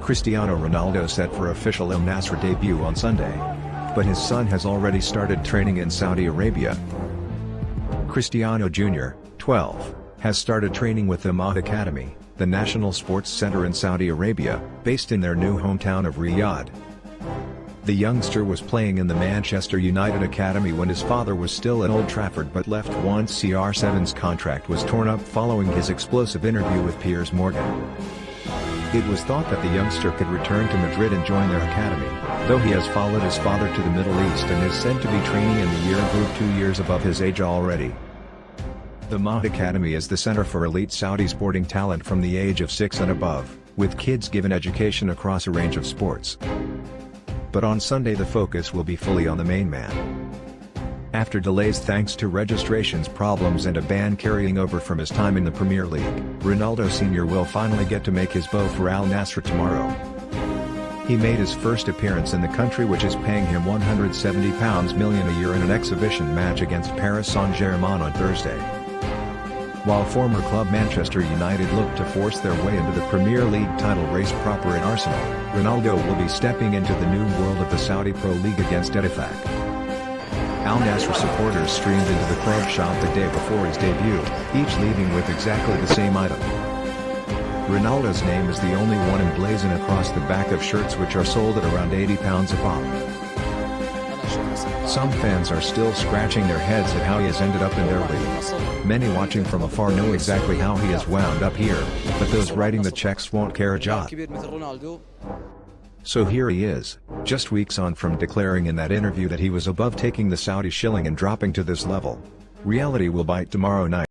Cristiano Ronaldo set for official Al Nassr debut on Sunday. But his son has already started training in Saudi Arabia. Cristiano Jr., 12, has started training with the Mahd Academy, the national sports center in Saudi Arabia, based in their new hometown of Riyadh. The youngster was playing in the Manchester United Academy when his father was still at Old Trafford but left once CR7's contract was torn up following his explosive interview with Piers Morgan. It was thought that the youngster could return to Madrid and join their academy, though he has followed his father to the Middle East and is said to be training in the year group two years above his age already. The Mahd Academy is the center for elite Saudi sporting talent from the age of 6 and above, with kids given education across a range of sports. But on Sunday the focus will be fully on the main man. After delays thanks to registrations problems and a ban carrying over from his time in the Premier League, Ronaldo Sr. will finally get to make his bow for Al Nassr tomorrow. He made his first appearance in the country which is paying him £170 million a year in an exhibition match against Paris Saint-Germain on Thursday. While former club Manchester United look to force their way into the Premier League title race proper in Arsenal, Ronaldo will be stepping into the new world of the Saudi Pro League against Ettifaq. Al Nassr supporters streamed into the club shop the day before his debut, each leaving with exactly the same item. Ronaldo's name is the only one emblazoned across the back of shirts which are sold at around £80 a pop. Some fans are still scratching their heads at how he has ended up in their league. Many watching from afar know exactly how he has wound up here, but those writing the checks won't care a jot. So here he is, just weeks on from declaring in that interview that he was above taking the Saudi shilling and dropping to this level. Reality will bite tomorrow night.